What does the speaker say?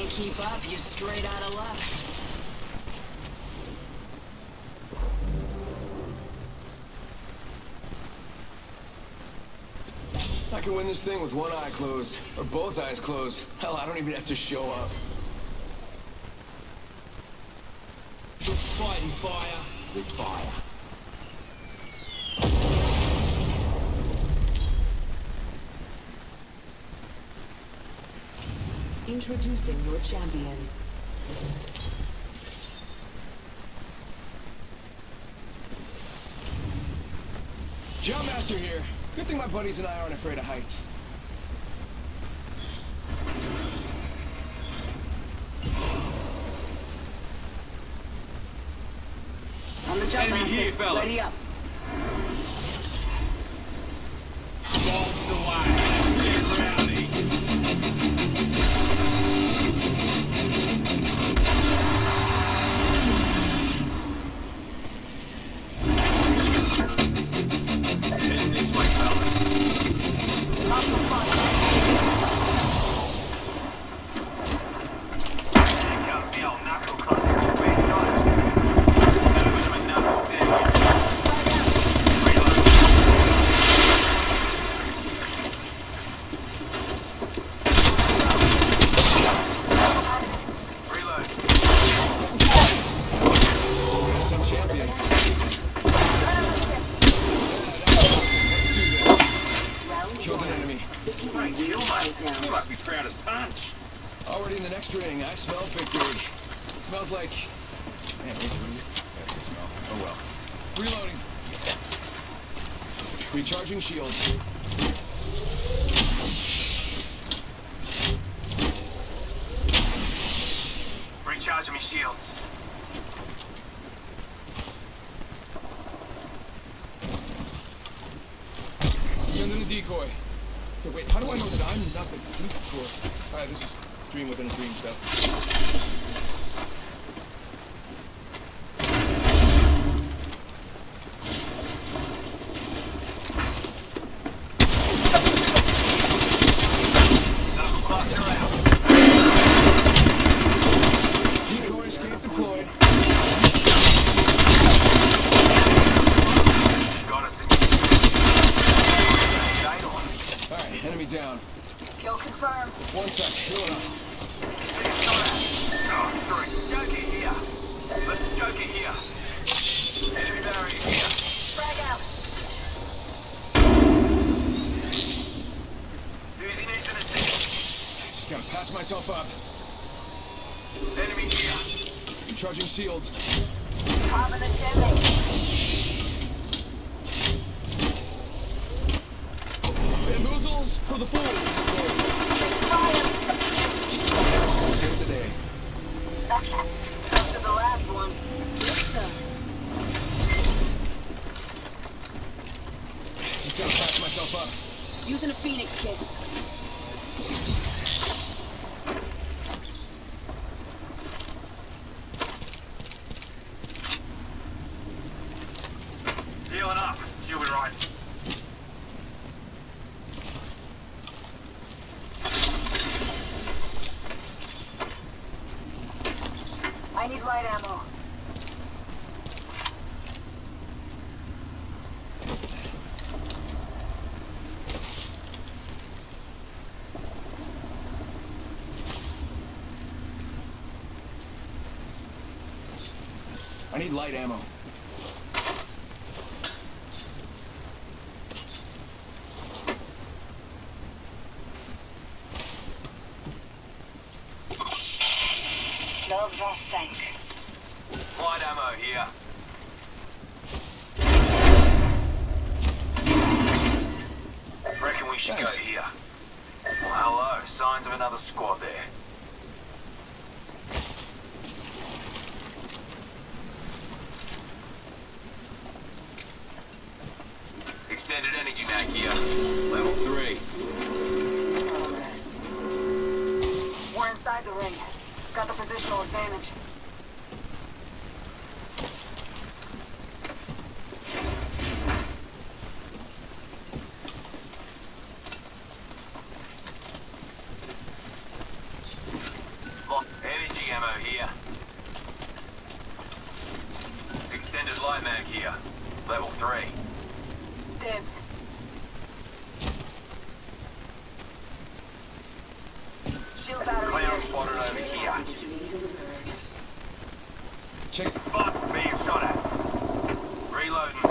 Can't keep up, you're straight out of luck. I can win this thing with one eye closed, or both eyes closed. Hell, I don't even have to show up. Fighting fire with fire. Introducing your champion. Jumpmaster here. Good thing my buddies and I aren't afraid of heights. On the jump, Enemy master. here, fellas. Ready up. Already in the next ring. I smell victory. Smells like... Man, where's the There's smell. Oh well. Reloading. Recharging shields. Recharging me shields. Send in a decoy. Okay, wait, how do I know that I'm not the decoy? Alright, this is dream within a dream stuff. Knuckle cluster out. Decoy escape deployed. Got us in. Date on. Alright, enemy down. Kill confirmed. One sec, healing up. Oh, three. Joker here. Let's Joker here. Enemy barrier here. Frag out. Who's in it to the city? Just gotta pass myself up. Enemy here. Recharging shields. Top the chimney. Bamboozles for the fools, of course. Save the. After the last one. Just gotta pass myself up. Using a phoenix kit. I need light ammo. Ammo here. Reckon we should Thanks. go here. Well, hello. Signs of another squad there. Extended energy mag here. Level 3. We're inside the ring. Got the positional advantage. gear. Level 3. Dibs. Shield battery. Clown spotted over here. Check. Fuck, being shot at. Reloading.